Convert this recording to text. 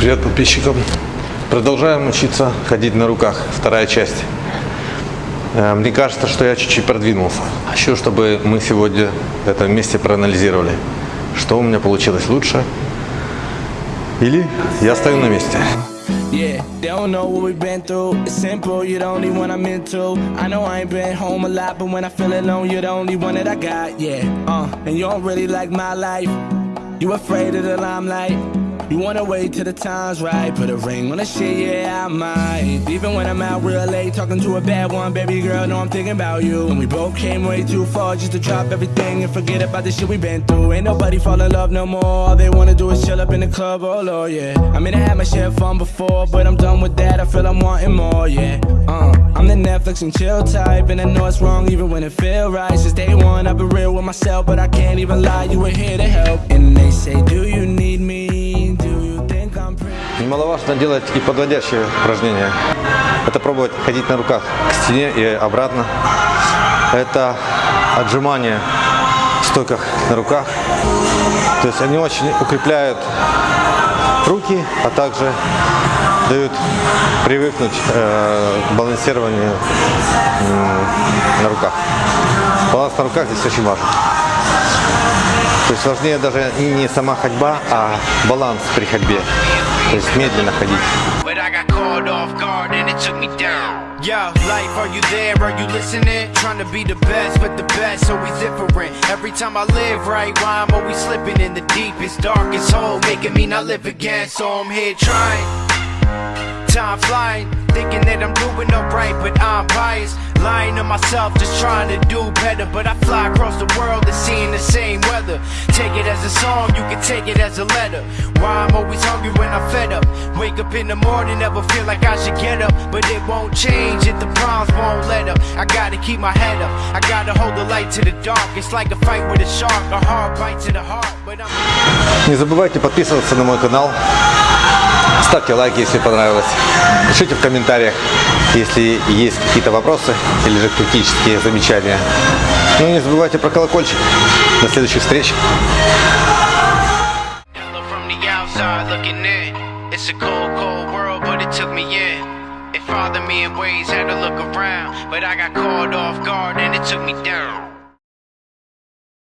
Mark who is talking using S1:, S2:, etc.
S1: Привет подписчикам. Продолжаем учиться ходить на руках. Вторая часть. Э, Мне кажется, что я чуть-чуть продвинулся. Хочу, чтобы мы сегодня это вместе проанализировали. Что у меня получилось лучше. Или я стою на месте.
S2: Yeah, they don't know what we've been through. It's simple, you're the only one I'm into. I know I ain't been home a lot, but when I feel alone, you're the only one that I got. Yeah, uh, and you don't really like my life. You afraid of the limelight. You wanna wait till the time's right. Put a ring on the shit, yeah, I might. Even when I'm out real late, talking to a bad one, baby girl, know I'm thinking about you. And we both came way too far just to drop everything and forget about the shit we been through. Ain't nobody fall in love no more. All they wanna do is chill up in the club, oh lord, yeah. I mean, I had my share of fun before, but I'm done with that. I feel I'm wanting more, yeah. Uh, I'm the Netflix and chill type, and I know it's wrong even when it feel right. Since day one, I've been real with myself, but I can't even lie. You were here to help, and they say, Do you need me? Do you think I'm pretty?
S1: Немаловажно делать и подводящие упражнения. Это пробовать ходить на руках к стене и обратно. Это отжимания в стойках на руках. То есть они очень укрепляют руки, а также дают привыкнуть э, к балансированию м, на руках. Баланс на руках здесь очень важен. То есть важнее даже не сама ходьба, а баланс при ходьбе. То есть медленно ходить.
S3: Time flying, thinking that I'm doing alright, but I'm biased. Lying to myself, just trying to do better. But I fly across the world and seeing the same weather. Take it as a song, you can take it as a letter. Why I'm always hungry when I'm fed up. Wake up in the morning, never feel like I should get up. But it won't change if the problems won't let up. I gotta keep my head up, I gotta hold the light to the dark. It's like a fight with a shark, a hard bite to the heart. But I'm.
S1: Не забывайте подписываться на мой канал. Ставьте лайки, если понравилось. Пишите в комментариях, если есть какие-то вопросы или же критические замечания. Ну и не забывайте про колокольчик. До следующих встреч.
S3: It's me in. Ways, had to look around. But I got caught off guard and it took me down.